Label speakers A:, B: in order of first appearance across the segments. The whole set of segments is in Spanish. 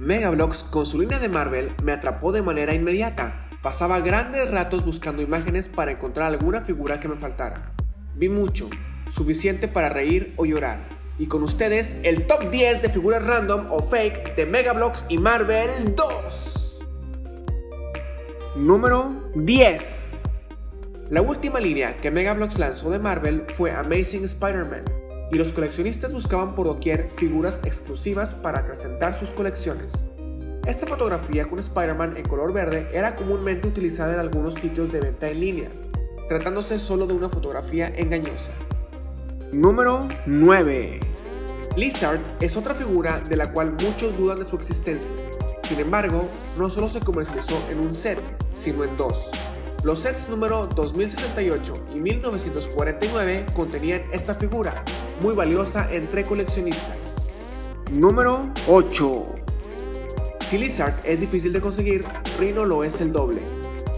A: Megablox con su línea de Marvel me atrapó de manera inmediata. Pasaba grandes ratos buscando imágenes para encontrar alguna figura que me faltara. Vi mucho, suficiente para reír o llorar. Y con ustedes, el top 10 de figuras random o fake de Megablox y Marvel 2. Número 10. La última línea que Megablox lanzó de Marvel fue Amazing Spider-Man, y los coleccionistas buscaban por doquier figuras exclusivas para acrecentar sus colecciones. Esta fotografía con Spider-Man en color verde era comúnmente utilizada en algunos sitios de venta en línea, tratándose solo de una fotografía engañosa. Número 9. Lizard es otra figura de la cual muchos dudan de su existencia. Sin embargo, no solo se comercializó en un set, sino en dos. Los sets número 2068 y 1949 contenían esta figura, muy valiosa entre coleccionistas. Número 8. Si Lizard es difícil de conseguir, Rhino lo es el doble,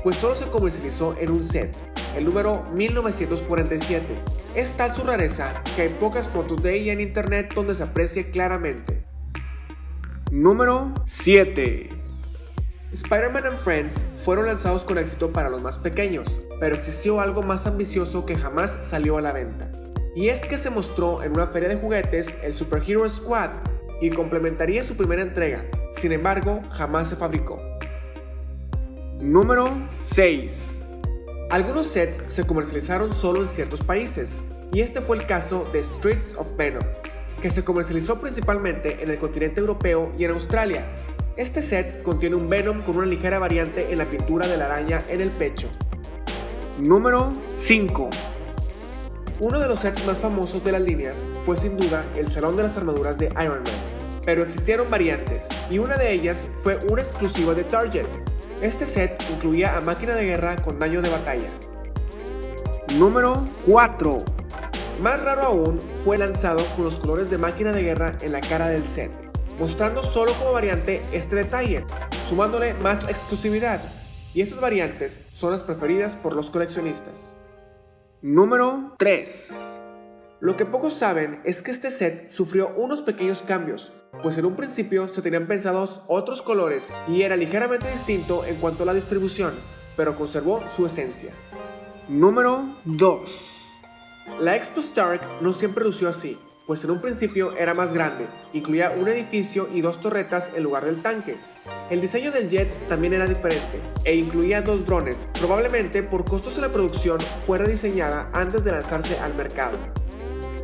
A: pues solo se comercializó en un set, el número 1947. Es tal su rareza que hay pocas fotos de ella en internet donde se aprecie claramente. Número 7. Spider-Man and Friends fueron lanzados con éxito para los más pequeños, pero existió algo más ambicioso que jamás salió a la venta. Y es que se mostró en una feria de juguetes el Super Hero Squad y complementaría su primera entrega, sin embargo jamás se fabricó. Número 6. Algunos sets se comercializaron solo en ciertos países, y este fue el caso de Streets of Venom, que se comercializó principalmente en el continente europeo y en Australia, este set contiene un Venom con una ligera variante en la pintura de la araña en el pecho. Número 5. Uno de los sets más famosos de las líneas fue sin duda el Salón de las Armaduras de Iron Man, pero existieron variantes, y una de ellas fue una exclusiva de Target. Este set incluía a máquina de guerra con daño de batalla. Número 4. Más raro aún, fue lanzado con los colores de máquina de guerra en la cara del set mostrando solo como variante este detalle, sumándole más exclusividad. Y estas variantes son las preferidas por los coleccionistas. Número 3. Lo que pocos saben es que este set sufrió unos pequeños cambios, pues en un principio se tenían pensados otros colores y era ligeramente distinto en cuanto a la distribución, pero conservó su esencia. Número 2. La Expo Stark no siempre lució así, pues en un principio era más grande, incluía un edificio y dos torretas en lugar del tanque. El diseño del jet también era diferente, e incluía dos drones, probablemente por costos en la producción fue rediseñada antes de lanzarse al mercado.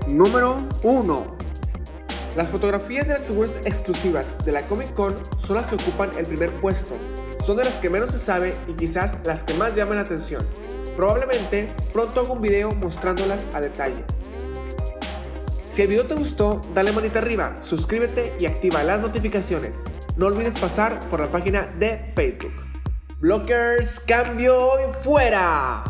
A: Número 1. Las fotografías de las figuras exclusivas de la Comic Con son las que ocupan el primer puesto, son de las que menos se sabe y quizás las que más llaman la atención. Probablemente pronto hago un video mostrándolas a detalle. Si el video te gustó, dale manita arriba, suscríbete y activa las notificaciones. No olvides pasar por la página de Facebook. Blockers, cambio y fuera.